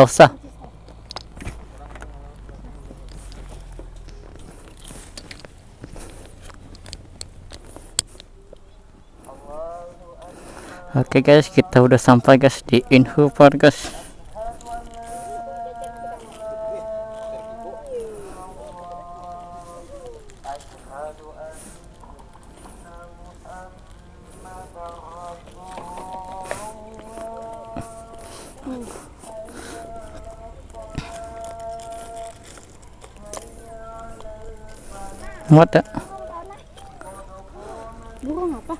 Gak usah. Oke guys, kita udah sampai guys di Info Park guys. What the? Burung apa?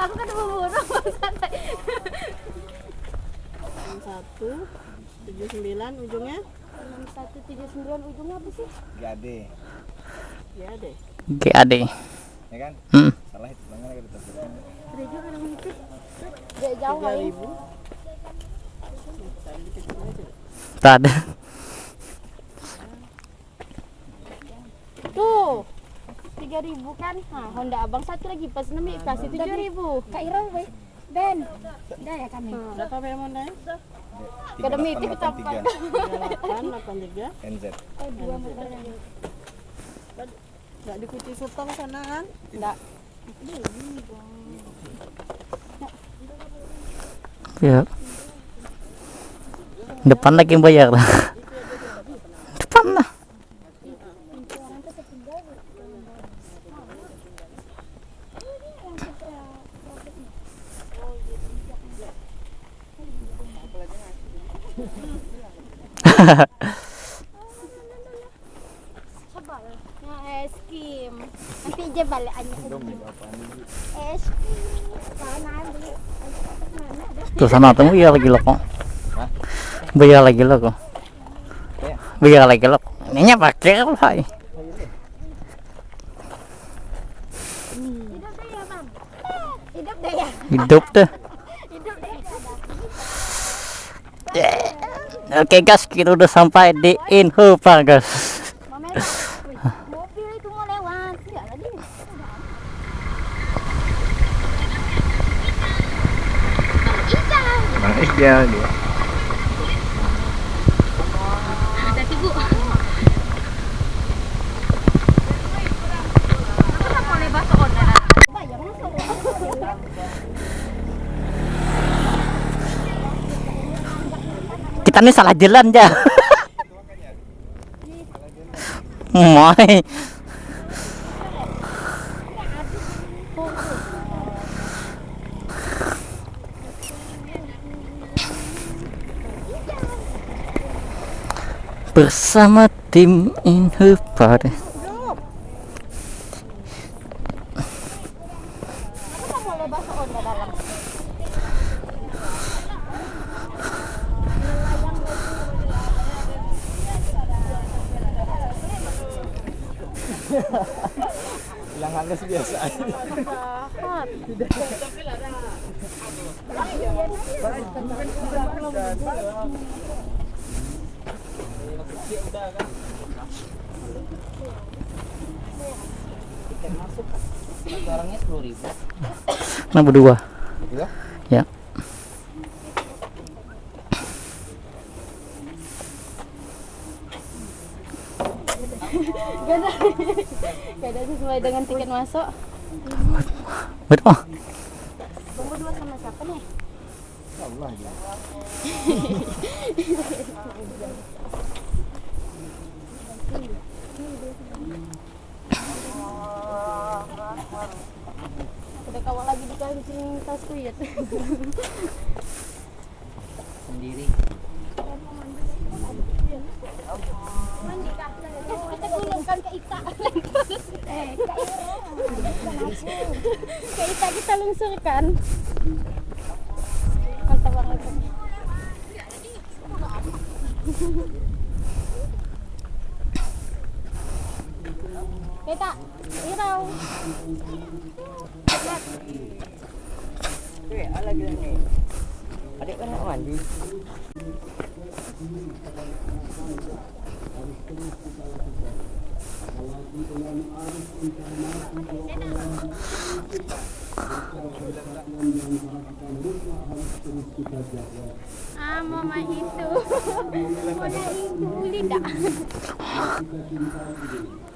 Aku kan mau burung santai. satu tujuh sembilan ujungnya Enam satu tujuh sembilan ujungnya apa sih? Gade, ya deh GAD. ya kan? Hmm. Salah itu banget lagi tetap. Gereja orang itu. Gak jauh tiga kali. Tak ada. Tuh. Tiga ribu kan? Nah, Honda abang satu lagi pas nami kasih tujuh ribu. Kak Ira, weh. Ben. Udah ya kami. berapa memang deh Kedemi itu kita delapan tiga NZ. Oh, dua motornya. nggak di Kuci Sutong sana kan Enggak. Ya. Depan lagi yang bayar. Depan lah. Coba. Nah, es krim. Nanti aja balik aja. Es krim. Mana beli? Mana ada? Tuh sana tuh bayar lagi lo kok. Bayar lagi lo kok. Bayar lagi lo. Ininya pakai apa? ya? Hidup deh ya, Bang. Hidup deh ya. Hidup deh. Hidup deh. Oke guys, kita udah sampai di Info Park guys. Mama Wih, mobil itu mau lewat. Enggak lagi. Ikan. Bang Is dia dia. Ada ibu. Kenapa mau lepas online? Bayar masuk. Kita nih salah jalan ya. Mai. Bersama tim. Kenapa mau Nah berdua. Iya? Ya. Gak ada. Gak ada sesuai dengan tiket masuk. Betul. Bang berdua sama siapa nih? Allah ya. Udah kawal lagi di kancing tasku ya. Sendiri. Kah? Kita gulungkan ke Ita. Eh, ke Ita kita lungsurkan. Mantap banget. Kita, irau. Adik kan nak mandi. Ah, mama itu. Mama itu lidah.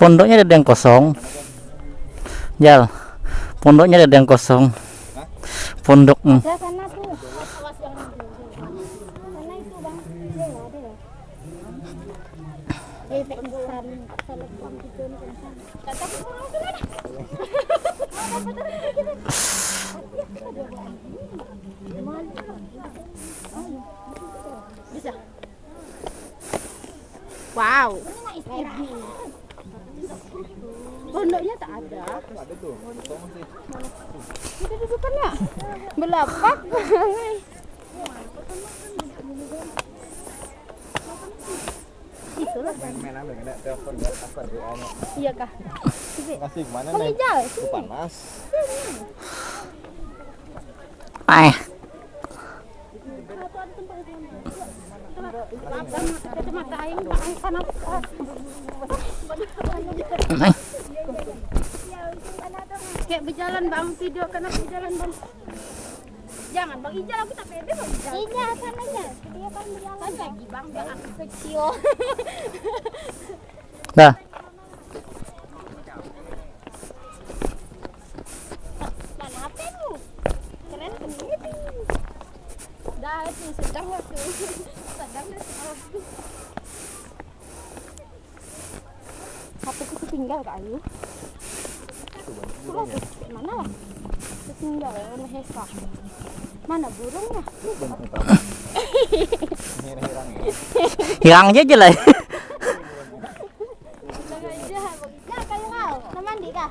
Pondoknya ada yang kosong. Jal. Pondoknya ada yang kosong. Pondok. hmm. Ada sana tuh. Awas jangan Sana itu bang. Dia nggak ada ya. Pengsan. Telepon pengsan. Kata aku mau ke mana? Bisa. Wow. Pondoknya tak ada. Ada tuh. Kita dudukannya belapak. Itulah. Main-main apa enggak telepon enggak apa WA-nya. Iya kah? Kasih nih? Panas. Kacamata aing aing panas. eh. Kayak berjalan bang, video karena berjalan bang. Jangan bang Ijal aku tak pede bang Ijal. Iya sana aja. Dia kan berjalan. Kan lagi bang, biar aku kecil. Sendiri. Dah itu sedang waktu. Sedang dah aku. HP-ku ketinggal kak Ayu. Sudah mana lah? Ketinggal warna hesa. Mana burungnya? Hirang ya. Hilang aja kah?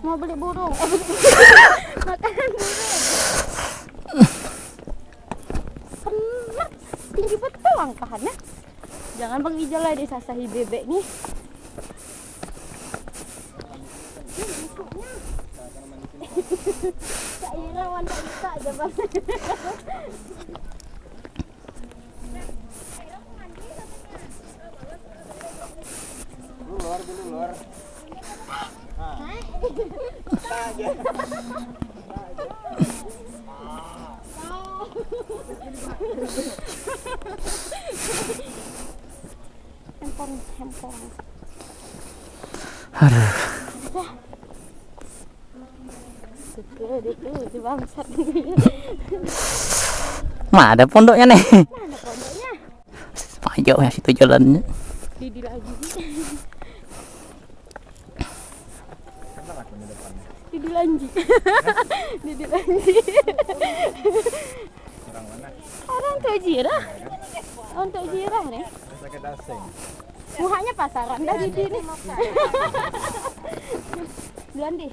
Mau beli burung? Eh, beli makanan burung. Kemak, tinggi betul angkahannya. Jangan Bang Ijal lah disasahi bebek nih. Ira wanita bisa aja bang. Lu luar dulu luar. Handphone, handphone. Aduh. Suka dia tuh, si bangsat. Mana ada pondoknya nih? Mana pondoknya? Pajak ya situ jalannya. Didi lagi. Didi lanji. Didi lanji. Orang mana? Orang. Untuk jirah nih. Sakit asing. Muhanya pasaran dah Didi nih. Duluan deh.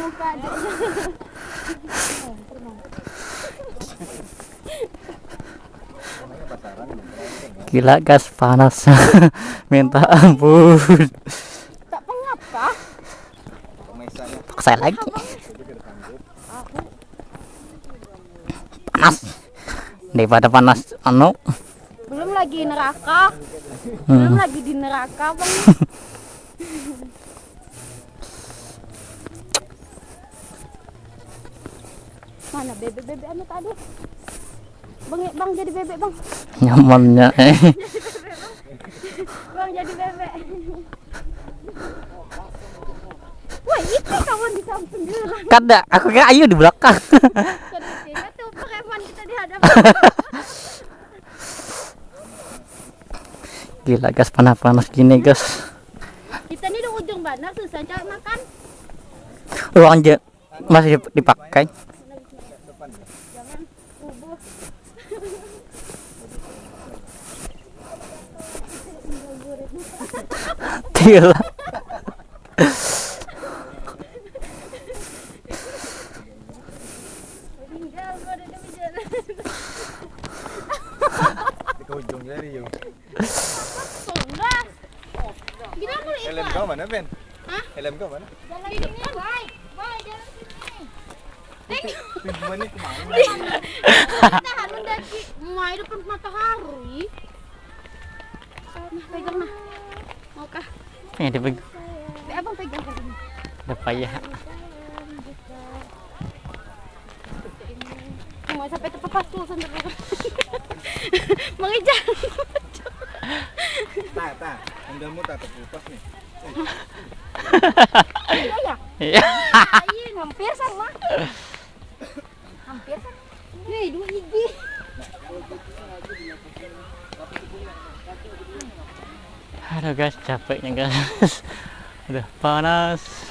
Muka. Gila gas panas. Minta ampun. Tak pengap kah? Pemesanya Paksa lagi. itu kita tanggup. Panas. Daripada panas anu. Belum lagi neraka. Belum Hmm. lagi di neraka, Bang. Mana bebek-bebek anu tadi? Bang, bang jadi bebek, Bang. Nyamannya eh. Bang jadi bebek. Wah, itu kawan di samping. Kada, aku kira Ayu di belakang. Gila gas panas-panas gini gas. Kita ini di ujung bandar susah cari makan. Ruang je masih dipakai. Gila. Tinggal gua ada di jalan. Di ke ujung jadi yuk. Sudah. Gila mau Helm ikut. kau mana Ben? Hah? Helm kau mana? Jalan sini. Boy, boy jalan sini. Pinjaman ini ke mana? Tahan mendaki. Mai depan matahari. Nah, pegang nah. Maukah? Ini dipegang. Abang pegang kan ini. Udah payah. Mau sampai terpapas tuh sampai Mengejar. Tak, tak. Endamu tak terkupas nih. Iya ya. Iya. Lain, hampir sama. Hampir sama. Nih, dua gigi. Aduh guys, capeknya guys. Udah panas.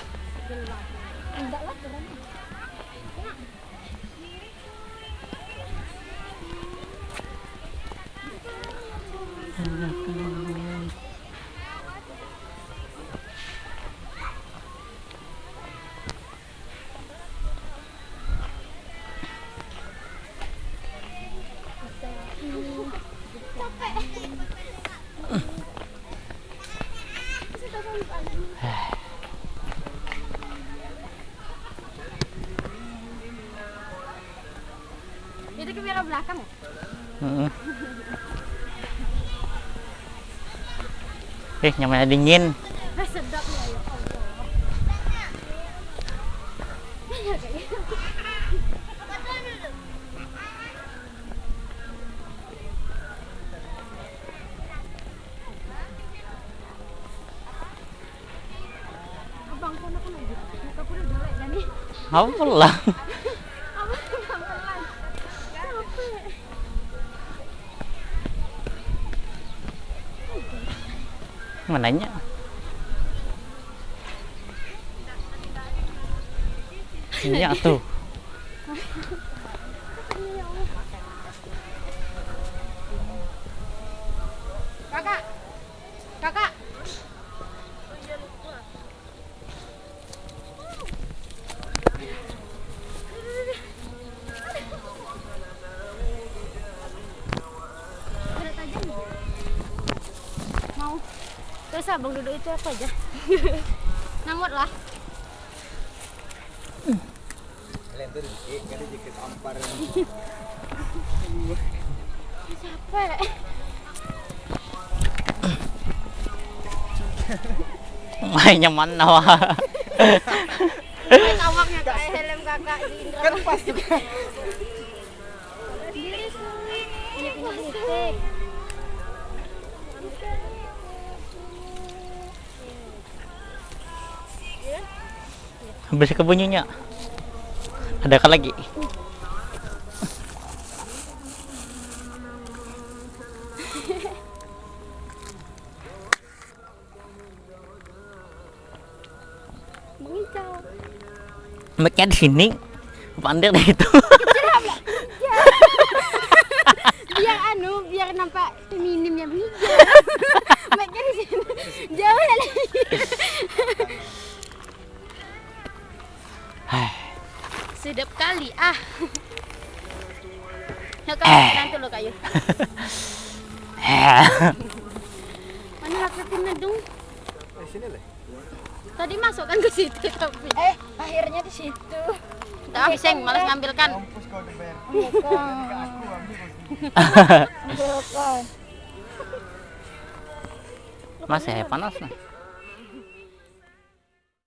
Eh, namanya dingin. Sedap ya, ya. Abang, lagi. Apa pulang? Mananya? Iya tuh. Kakak. Kakak. Ada tajam nggak? Mau. Terus abang duduk itu apa aja? Nangot lah. Helm tuh kan dikit ampar. Capek. Mainnya mana wah? Awaknya kayak helm kakak di Indra. Kan pas juga. Ini punya butik. Habis kebunyinya. Ada kan lagi? Mic-nya di sini. Pandai deh itu. biar anu biar nampak feminimnya bijak Mic-nya di sini jauh lagi sedap kali ah. Ya kayu nanti lo kayu mana laptopnya dong Eh, tadi masukkan ke situ tapi. Eh, akhirnya di situ. tak habiseng malas ngambilkan. Di Ben. Bukan. Masih panas nah.